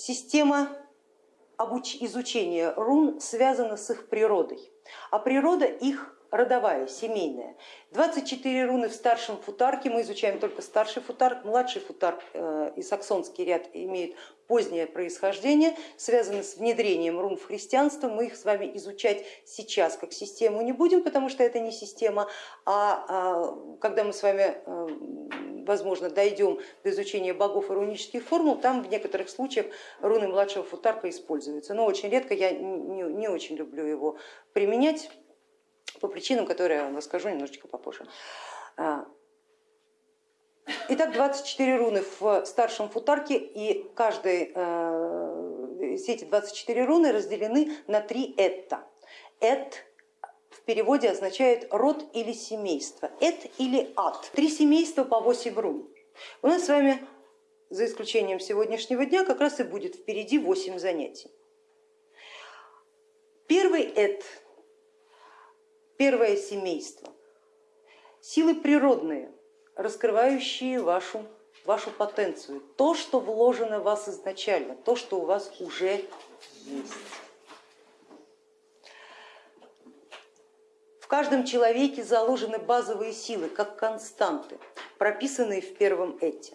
система изучения рун связана с их природой, а природа их родовая, семейная. 24 руны в старшем футарке, мы изучаем только старший футарк, младший футарк э, и саксонский ряд имеют позднее происхождение, связано с внедрением рун в христианство. Мы их с вами изучать сейчас как систему не будем, потому что это не система, а, а когда мы с вами, э, возможно, дойдем до изучения богов и рунических формул, там в некоторых случаях руны младшего футарка используются, но очень редко, я не, не очень люблю его применять по причинам, которые я вам расскажу немножечко попозже. А, итак, 24 руны в старшем футарке и каждый, э, все эти 24 руны разделены на три этта. Эт в переводе означает род или семейство, эт или ад. Три семейства по 8 рун. У нас с вами, за исключением сегодняшнего дня, как раз и будет впереди 8 занятий. Первый эт Первое семейство. Силы природные, раскрывающие вашу, вашу потенцию, то, что вложено в вас изначально, то, что у вас уже есть. В каждом человеке заложены базовые силы, как константы, прописанные в первом эти.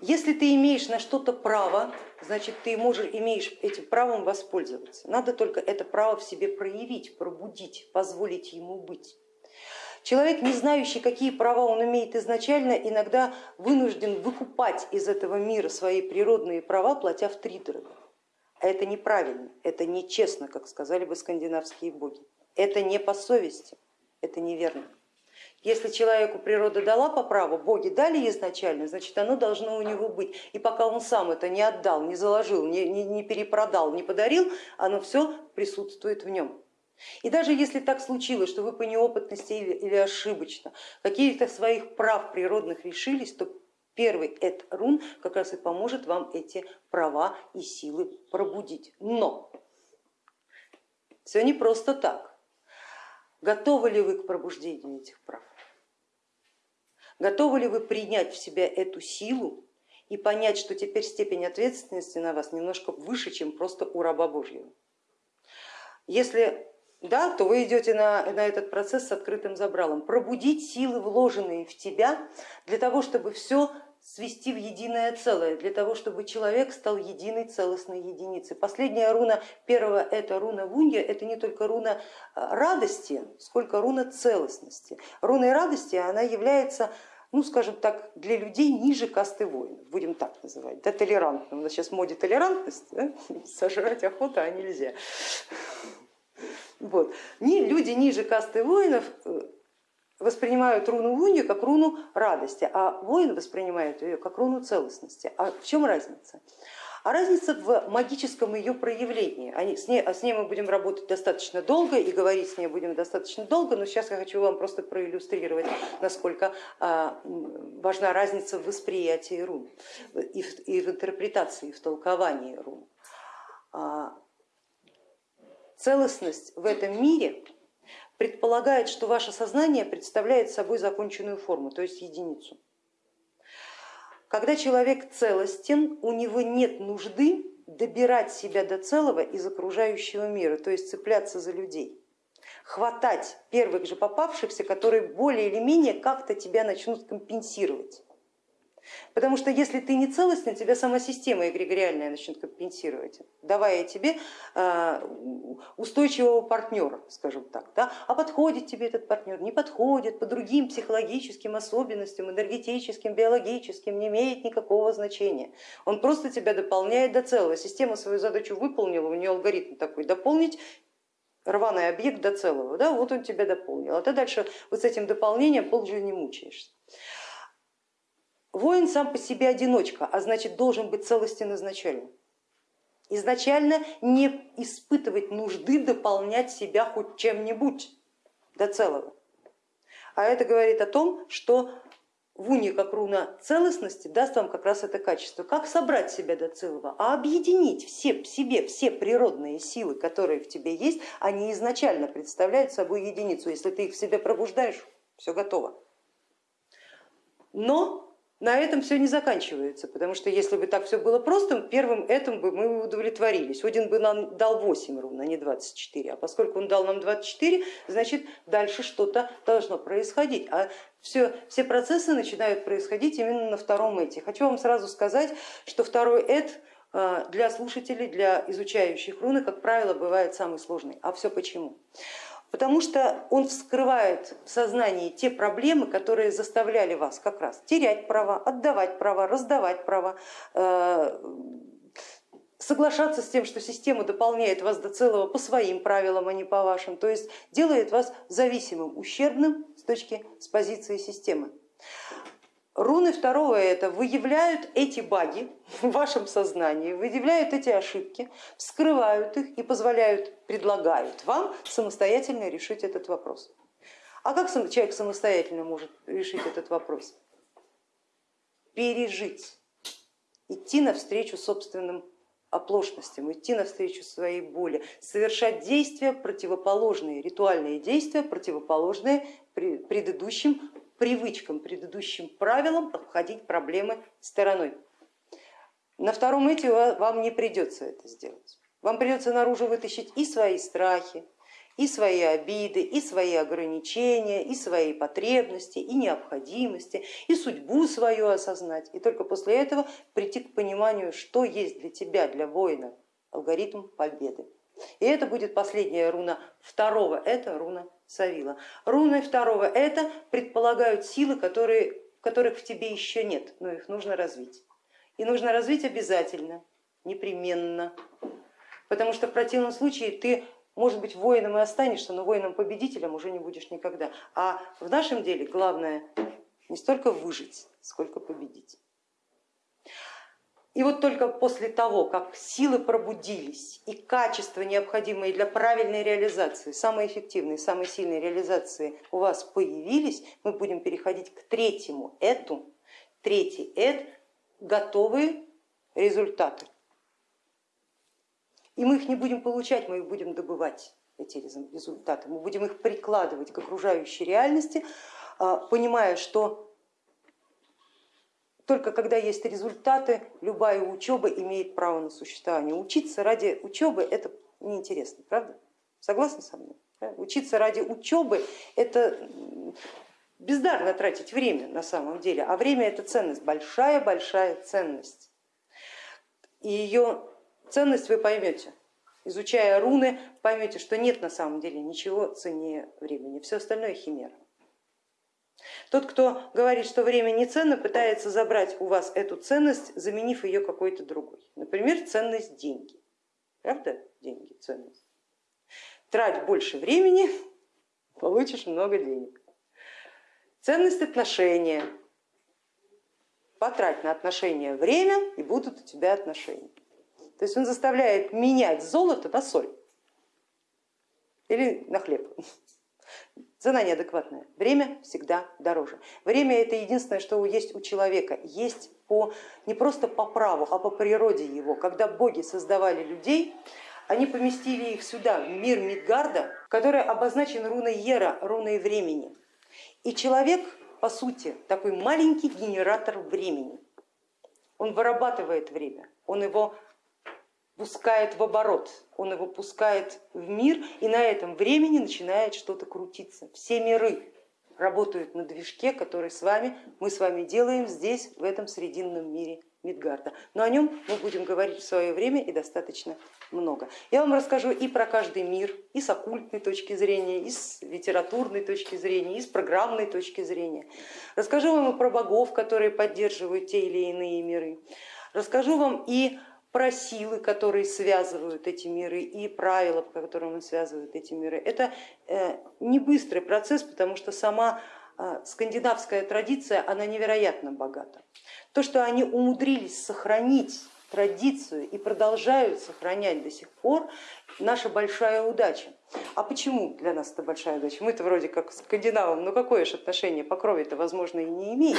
Если ты имеешь на что-то право, значит ты можешь, имеешь этим правом воспользоваться. Надо только это право в себе проявить, пробудить, позволить ему быть. Человек, не знающий, какие права он имеет изначально, иногда вынужден выкупать из этого мира свои природные права, платя в три дорого. А это неправильно, это нечестно, как сказали бы скандинавские боги. Это не по совести, это неверно. Если человеку природа дала по праву, боги дали изначально, значит оно должно у него быть. И пока он сам это не отдал, не заложил, не, не, не перепродал, не подарил, оно все присутствует в нем. И даже если так случилось, что вы по неопытности или, или ошибочно какие-то своих прав природных решились, то первый эт рун как раз и поможет вам эти права и силы пробудить. Но все не просто так. Готовы ли вы к пробуждению этих прав? Готовы ли вы принять в себя эту силу и понять, что теперь степень ответственности на вас немножко выше, чем просто у раба Божьего? Если да, то вы идете на, на этот процесс с открытым забралом. Пробудить силы, вложенные в тебя, для того, чтобы все свести в единое целое, для того, чтобы человек стал единой целостной единицей. Последняя руна первого это руна Вунья, это не только руна а, радости, сколько руна целостности. Руной радости она является ну, скажем так, для людей ниже касты воинов, будем так называть, да, толерантным. У нас сейчас в моде толерантность, да? сожрать охота, а нельзя. Вот. Люди ниже касты воинов э, воспринимают руну Лунью как руну радости, а воин воспринимает ее как руну целостности. А в чем разница? А разница в магическом ее проявлении. Они, с, ней, с ней мы будем работать достаточно долго и говорить с ней будем достаточно долго, но сейчас я хочу вам просто проиллюстрировать, насколько а, важна разница в восприятии рун и в, и в интерпретации, и в толковании рун. А, целостность в этом мире предполагает, что ваше сознание представляет собой законченную форму, то есть единицу. Когда человек целостен, у него нет нужды добирать себя до целого из окружающего мира, то есть цепляться за людей, хватать первых же попавшихся, которые более или менее как-то тебя начнут компенсировать. Потому что если ты не целостный, тебя сама система эгрегориальная начнет компенсировать, давая тебе а, устойчивого партнера, скажем так. Да? А подходит тебе этот партнер, не подходит, по другим психологическим особенностям, энергетическим, биологическим, не имеет никакого значения. Он просто тебя дополняет до целого. Система свою задачу выполнила, у нее алгоритм такой, дополнить рваный объект до целого, да, вот он тебя дополнил, а ты дальше вот с этим дополнением полжизни мучаешься. Воин сам по себе одиночка, а значит должен быть целостен изначально. Изначально не испытывать нужды дополнять себя хоть чем-нибудь до целого. А это говорит о том, что в уне как руна целостности даст вам как раз это качество. Как собрать себя до целого? А объединить все, в себе все природные силы, которые в тебе есть, они изначально представляют собой единицу. Если ты их в себе пробуждаешь, все готово. Но на этом все не заканчивается, потому что если бы так все было просто, первым этим бы мы удовлетворились. Один бы нам дал 8 ровно, а не 24, а поскольку он дал нам 24, значит дальше что-то должно происходить. А все, все процессы начинают происходить именно на втором эти. Хочу вам сразу сказать, что второй эт а, для слушателей, для изучающих руны, как правило, бывает самый сложный. А все почему? Потому что он вскрывает в сознании те проблемы, которые заставляли вас как раз терять права, отдавать права, раздавать права, э, соглашаться с тем, что система дополняет вас до целого по своим правилам, а не по вашим, то есть делает вас зависимым, ущербным с точки с позиции системы. Руны второго это выявляют эти баги в вашем сознании, выявляют эти ошибки, вскрывают их и позволяют, предлагают вам самостоятельно решить этот вопрос. А как человек самостоятельно может решить этот вопрос? Пережить, идти навстречу собственным оплошностям, идти навстречу своей боли, совершать действия противоположные, ритуальные действия, противоположные предыдущим привычкам, предыдущим правилам обходить проблемы стороной. На втором эти вам не придется это сделать. Вам придется наружу вытащить и свои страхи, и свои обиды, и свои ограничения, и свои потребности, и необходимости, и судьбу свою осознать. И только после этого прийти к пониманию, что есть для тебя, для воина, алгоритм победы. И это будет последняя руна второго, это руна Савила. Руны второго это предполагают силы, которые, которых в тебе еще нет, но их нужно развить. И нужно развить обязательно, непременно, потому что в противном случае ты, может быть, воином и останешься, но воином-победителем уже не будешь никогда. А в нашем деле главное не столько выжить, сколько победить. И вот только после того, как силы пробудились и качества, необходимые для правильной реализации, самой эффективной, самой сильной реализации у вас появились, мы будем переходить к третьему эту. Третий эт готовые результаты. И мы их не будем получать, мы их будем добывать, эти результаты. Мы будем их прикладывать к окружающей реальности, а, понимая, что только когда есть результаты, любая учеба имеет право на существование. Учиться ради учебы это неинтересно, правда? Согласны со мной? Учиться ради учебы это бездарно тратить время на самом деле, а время это ценность, большая-большая ценность. И ее ценность вы поймете. Изучая руны, поймете, что нет на самом деле ничего ценнее времени, все остальное химера. Тот, кто говорит, что время не ценно, пытается забрать у вас эту ценность, заменив ее какой-то другой. Например, ценность деньги. Правда? Деньги, ценность. Трать больше времени, получишь много денег. Ценность отношения. Потрать на отношения время и будут у тебя отношения. То есть он заставляет менять золото на соль или на хлеб. Цена неадекватная, время всегда дороже. Время это единственное, что есть у человека, есть по, не просто по праву, а по природе его. Когда боги создавали людей, они поместили их сюда, в мир Мидгарда, который обозначен руной Ера, руной времени. И человек, по сути, такой маленький генератор времени. Он вырабатывает время, он его пускает в оборот, он его пускает в мир, и на этом времени начинает что-то крутиться. Все миры работают на движке, который с вами, мы с вами делаем здесь, в этом срединном мире Мидгарда. Но о нем мы будем говорить в свое время и достаточно много. Я вам расскажу и про каждый мир, и с оккультной точки зрения, и с литературной точки зрения, и с программной точки зрения. Расскажу вам и про богов, которые поддерживают те или иные миры. Расскажу вам и про силы, которые связывают эти миры и правила, по которым он связывает эти миры. Это э, не быстрый процесс, потому что сама э, скандинавская традиция, она невероятно богата. То, что они умудрились сохранить традицию и продолжают сохранять до сих пор, наша большая удача. А почему для нас это большая удача? Мы-то вроде как скандинавам, но какое же отношение по крови это возможно и не имеет.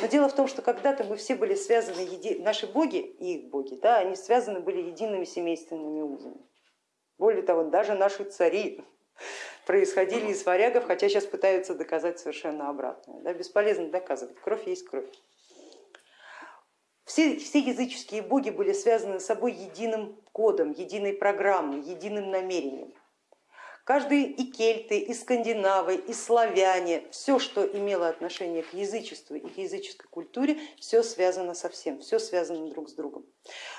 Но дело в том, что когда-то мы все были связаны, еди... наши боги и их боги, да, они связаны были едиными семейственными узами. Более того, даже наши цари происходили из варягов, хотя сейчас пытаются доказать совершенно обратное. Да, бесполезно доказывать, кровь есть кровь. Все, все языческие боги были связаны с собой единым кодом, единой программой, единым намерением. Каждый и кельты, и скандинавы, и славяне, все, что имело отношение к язычеству и к языческой культуре, все связано со всем, все связано друг с другом.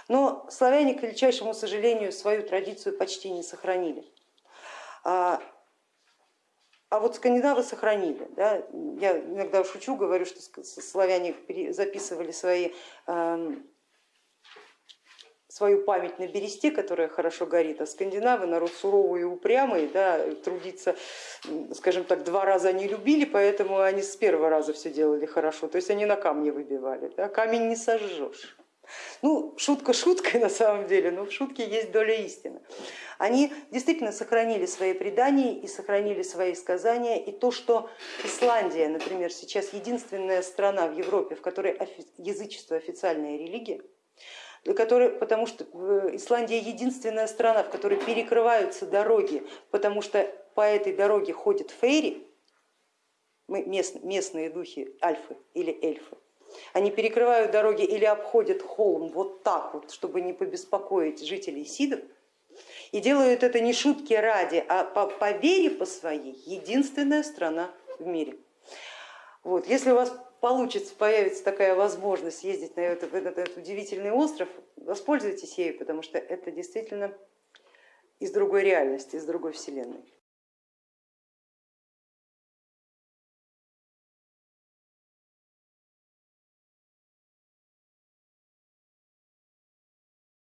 Но славяне, к величайшему сожалению, свою традицию почти не сохранили. А, вот скандинавы сохранили. Да? Я иногда шучу, говорю, что славяне записывали свои эм, свою память на бересте, которая хорошо горит, а скандинавы народ суровый и упрямый, да, трудиться, скажем так, два раза они любили, поэтому они с первого раза все делали хорошо, то есть они на камне выбивали, да, камень не сожжешь. Ну, шутка шуткой на самом деле, но в шутке есть доля истины. Они действительно сохранили свои предания и сохранили свои сказания, и то, что Исландия, например, сейчас единственная страна в Европе, в которой язычество официальная религия, который, потому что Исландия единственная страна, в которой перекрываются дороги, потому что по этой дороге ходят фейри, местные духи, альфы или эльфы. Они перекрывают дороги или обходят холм вот так вот, чтобы не побеспокоить жителей Сидов. И делают это не шутки ради, а по, по вере по своей единственная страна в мире. Вот. Если у вас получится, появится такая возможность ездить на этот, этот, этот удивительный остров, воспользуйтесь ею, потому что это действительно из другой реальности, из другой вселенной.